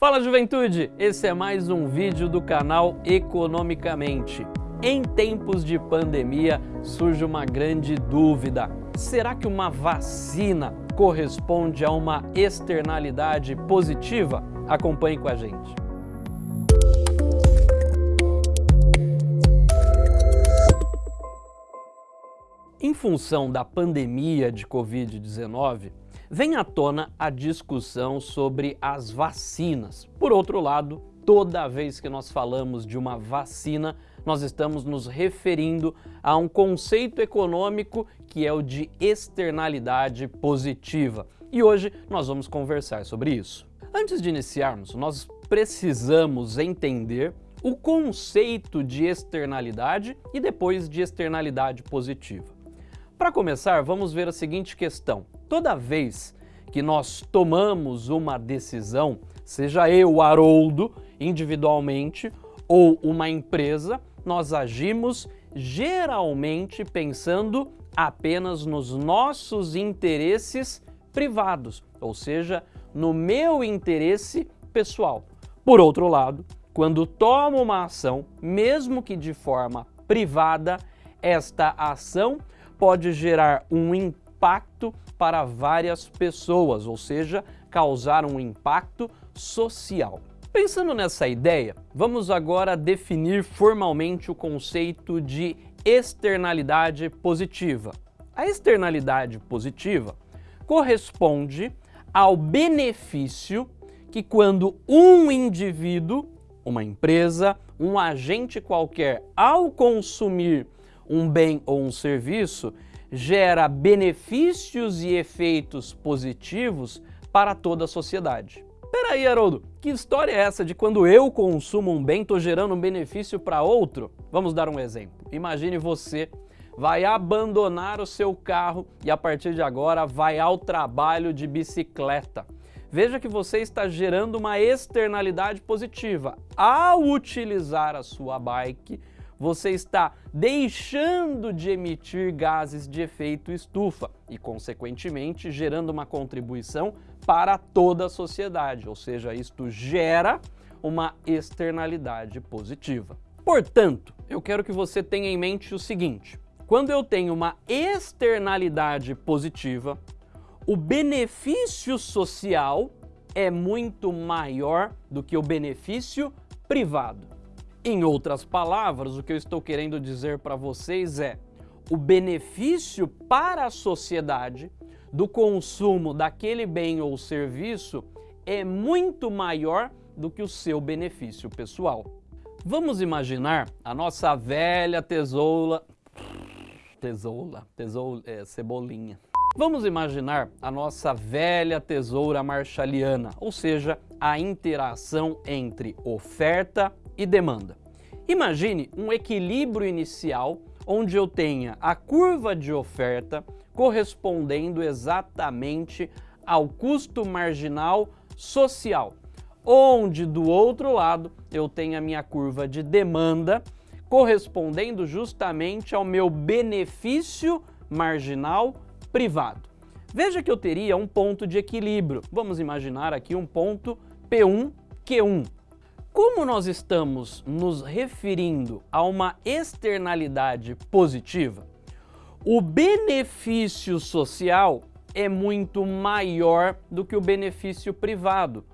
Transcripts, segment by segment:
Fala juventude, esse é mais um vídeo do canal Economicamente. Em tempos de pandemia surge uma grande dúvida. Será que uma vacina corresponde a uma externalidade positiva? Acompanhe com a gente. Em função da pandemia de Covid-19, vem à tona a discussão sobre as vacinas. Por outro lado, toda vez que nós falamos de uma vacina, nós estamos nos referindo a um conceito econômico que é o de externalidade positiva. E hoje nós vamos conversar sobre isso. Antes de iniciarmos, nós precisamos entender o conceito de externalidade e depois de externalidade positiva. Para começar, vamos ver a seguinte questão. Toda vez que nós tomamos uma decisão, seja eu, Haroldo, individualmente, ou uma empresa, nós agimos geralmente pensando apenas nos nossos interesses privados, ou seja, no meu interesse pessoal. Por outro lado, quando tomo uma ação, mesmo que de forma privada, esta ação pode gerar um impacto para várias pessoas, ou seja, causar um impacto social. Pensando nessa ideia, vamos agora definir formalmente o conceito de externalidade positiva. A externalidade positiva corresponde ao benefício que quando um indivíduo, uma empresa, um agente qualquer, ao consumir um bem ou um serviço, gera benefícios e efeitos positivos para toda a sociedade. Peraí, Haroldo, que história é essa de quando eu consumo um bem, estou gerando um benefício para outro? Vamos dar um exemplo. Imagine você vai abandonar o seu carro e a partir de agora vai ao trabalho de bicicleta. Veja que você está gerando uma externalidade positiva. Ao utilizar a sua bike, você está deixando de emitir gases de efeito estufa e, consequentemente, gerando uma contribuição para toda a sociedade, ou seja, isto gera uma externalidade positiva. Portanto, eu quero que você tenha em mente o seguinte, quando eu tenho uma externalidade positiva, o benefício social é muito maior do que o benefício privado. Em outras palavras, o que eu estou querendo dizer para vocês é o benefício para a sociedade do consumo daquele bem ou serviço é muito maior do que o seu benefício pessoal. Vamos imaginar a nossa velha tesoura... Tesoura, tesoura, é, cebolinha. Vamos imaginar a nossa velha tesoura marshaliana, ou seja, a interação entre oferta e demanda. Imagine um equilíbrio inicial onde eu tenha a curva de oferta correspondendo exatamente ao custo marginal social, onde do outro lado eu tenho a minha curva de demanda correspondendo justamente ao meu benefício marginal privado. Veja que eu teria um ponto de equilíbrio. Vamos imaginar aqui um ponto P1, Q1. Como nós estamos nos referindo a uma externalidade positiva, o benefício social é muito maior do que o benefício privado.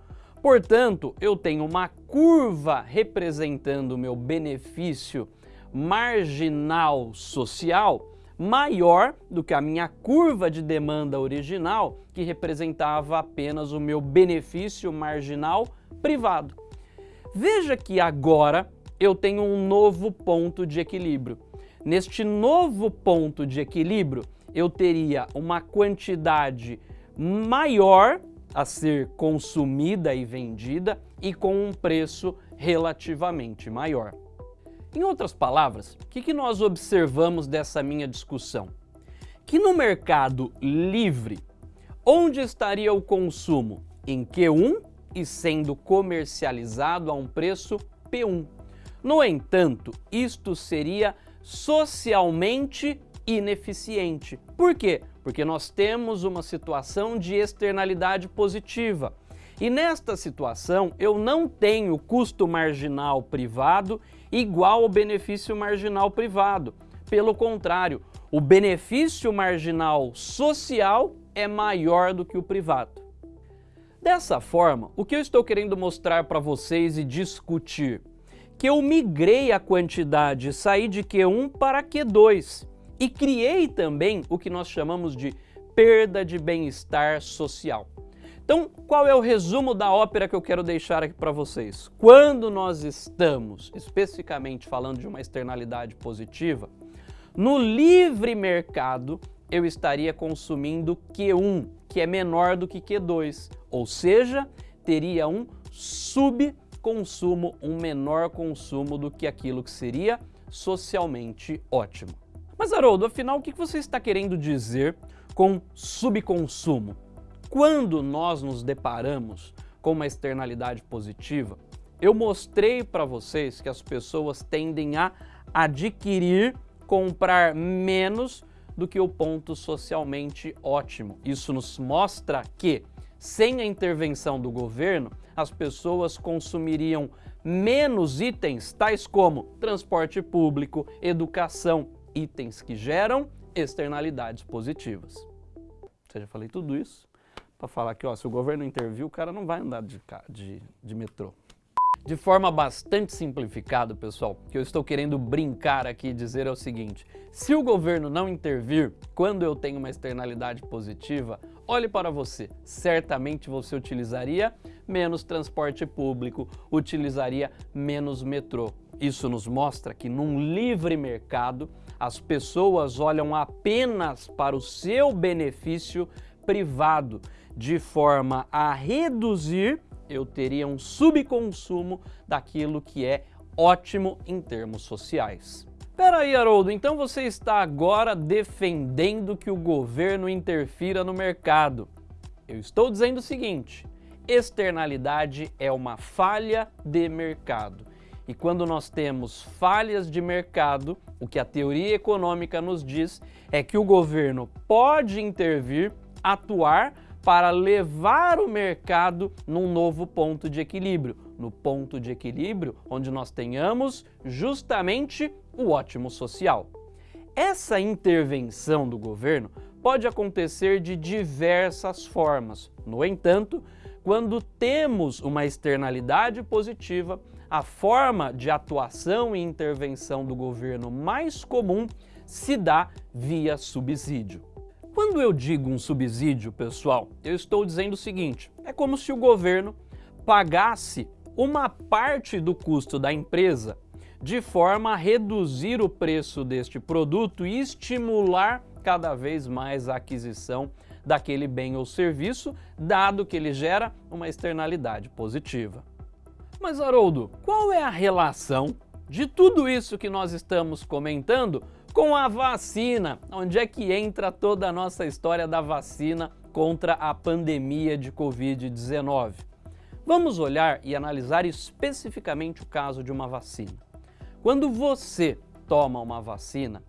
Portanto, eu tenho uma curva representando o meu benefício marginal social maior do que a minha curva de demanda original, que representava apenas o meu benefício marginal privado. Veja que agora eu tenho um novo ponto de equilíbrio. Neste novo ponto de equilíbrio, eu teria uma quantidade maior a ser consumida e vendida e com um preço relativamente maior. Em outras palavras, o que, que nós observamos dessa minha discussão? Que no mercado livre, onde estaria o consumo? Em Q1 e sendo comercializado a um preço P1. No entanto, isto seria socialmente ineficiente. Por quê? Porque nós temos uma situação de externalidade positiva. E nesta situação, eu não tenho custo marginal privado igual ao benefício marginal privado. Pelo contrário, o benefício marginal social é maior do que o privado. Dessa forma, o que eu estou querendo mostrar para vocês e discutir? Que eu migrei a quantidade, saí de Q1 para Q2 e criei também o que nós chamamos de perda de bem-estar social. Então, qual é o resumo da ópera que eu quero deixar aqui para vocês? Quando nós estamos, especificamente falando de uma externalidade positiva, no livre mercado, eu estaria consumindo Q1, que é menor do que Q2, ou seja, teria um subconsumo, um menor consumo do que aquilo que seria socialmente ótimo. Mas Haroldo, afinal, o que você está querendo dizer com subconsumo? Quando nós nos deparamos com uma externalidade positiva, eu mostrei para vocês que as pessoas tendem a adquirir, comprar menos do que o ponto socialmente ótimo. Isso nos mostra que, sem a intervenção do governo, as pessoas consumiriam menos itens, tais como transporte público, educação, itens que geram externalidades positivas. Ou seja, falei tudo isso para falar que ó, se o governo intervir, o cara não vai andar de, de, de metrô. De forma bastante simplificada, pessoal, que eu estou querendo brincar aqui e dizer é o seguinte, se o governo não intervir quando eu tenho uma externalidade positiva, olhe para você, certamente você utilizaria menos transporte público, utilizaria menos metrô. Isso nos mostra que num livre mercado, as pessoas olham apenas para o seu benefício privado, de forma a reduzir, eu teria um subconsumo daquilo que é ótimo em termos sociais. Peraí, Haroldo, então você está agora defendendo que o governo interfira no mercado. Eu estou dizendo o seguinte, externalidade é uma falha de mercado. E quando nós temos falhas de mercado, o que a teoria econômica nos diz é que o governo pode intervir, atuar para levar o mercado num novo ponto de equilíbrio, no ponto de equilíbrio onde nós tenhamos justamente o ótimo social. Essa intervenção do governo pode acontecer de diversas formas. No entanto, quando temos uma externalidade positiva, a forma de atuação e intervenção do governo mais comum se dá via subsídio. Quando eu digo um subsídio, pessoal, eu estou dizendo o seguinte, é como se o governo pagasse uma parte do custo da empresa de forma a reduzir o preço deste produto e estimular cada vez mais a aquisição daquele bem ou serviço, dado que ele gera uma externalidade positiva. Mas Haroldo, qual é a relação de tudo isso que nós estamos comentando com a vacina? Onde é que entra toda a nossa história da vacina contra a pandemia de Covid-19? Vamos olhar e analisar especificamente o caso de uma vacina. Quando você toma uma vacina,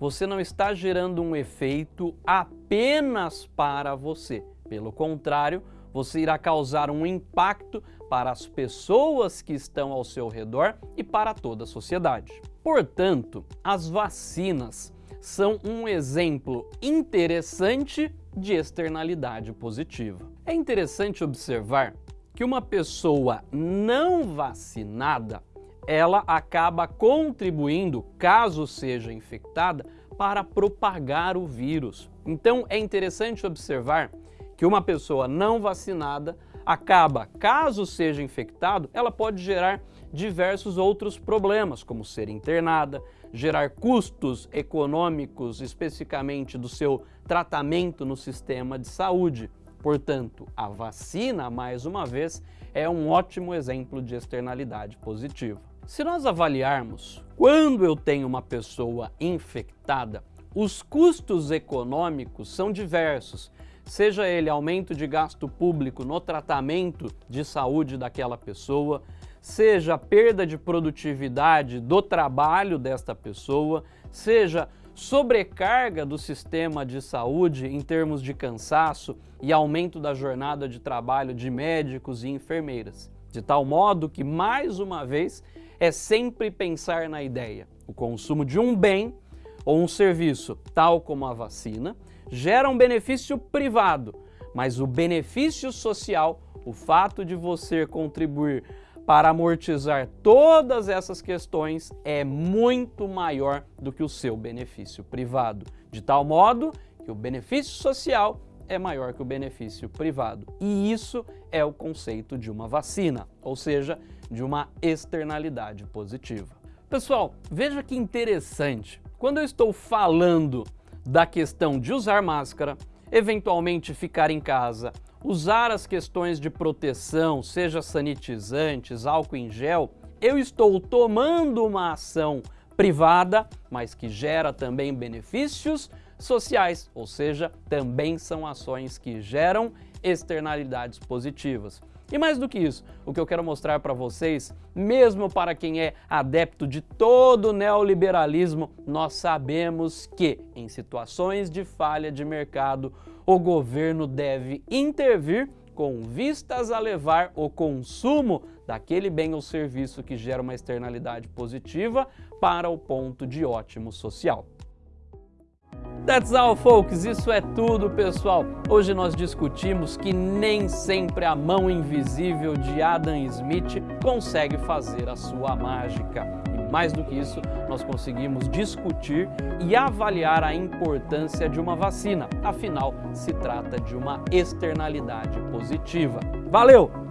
você não está gerando um efeito apenas para você. Pelo contrário, você irá causar um impacto para as pessoas que estão ao seu redor e para toda a sociedade. Portanto, as vacinas são um exemplo interessante de externalidade positiva. É interessante observar que uma pessoa não vacinada ela acaba contribuindo, caso seja infectada, para propagar o vírus. Então é interessante observar que uma pessoa não vacinada acaba, caso seja infectado, ela pode gerar diversos outros problemas, como ser internada, gerar custos econômicos, especificamente do seu tratamento no sistema de saúde. Portanto, a vacina, mais uma vez, é um ótimo exemplo de externalidade positiva. Se nós avaliarmos quando eu tenho uma pessoa infectada, os custos econômicos são diversos, seja ele aumento de gasto público no tratamento de saúde daquela pessoa, seja perda de produtividade do trabalho desta pessoa, seja sobrecarga do sistema de saúde em termos de cansaço e aumento da jornada de trabalho de médicos e enfermeiras. De tal modo que, mais uma vez, é sempre pensar na ideia. O consumo de um bem ou um serviço, tal como a vacina, gera um benefício privado, mas o benefício social, o fato de você contribuir para amortizar todas essas questões é muito maior do que o seu benefício privado, de tal modo que o benefício social é maior que o benefício privado. E isso é o conceito de uma vacina, ou seja, de uma externalidade positiva. Pessoal, veja que interessante. Quando eu estou falando da questão de usar máscara, eventualmente ficar em casa usar as questões de proteção, seja sanitizantes, álcool em gel, eu estou tomando uma ação privada, mas que gera também benefícios sociais, ou seja, também são ações que geram externalidades positivas. E mais do que isso, o que eu quero mostrar para vocês, mesmo para quem é adepto de todo o neoliberalismo, nós sabemos que em situações de falha de mercado, o governo deve intervir com vistas a levar o consumo daquele bem ou serviço que gera uma externalidade positiva para o ponto de ótimo social. That's all, folks. Isso é tudo, pessoal. Hoje nós discutimos que nem sempre a mão invisível de Adam Smith consegue fazer a sua mágica. E mais do que isso, nós conseguimos discutir e avaliar a importância de uma vacina. Afinal, se trata de uma externalidade positiva. Valeu!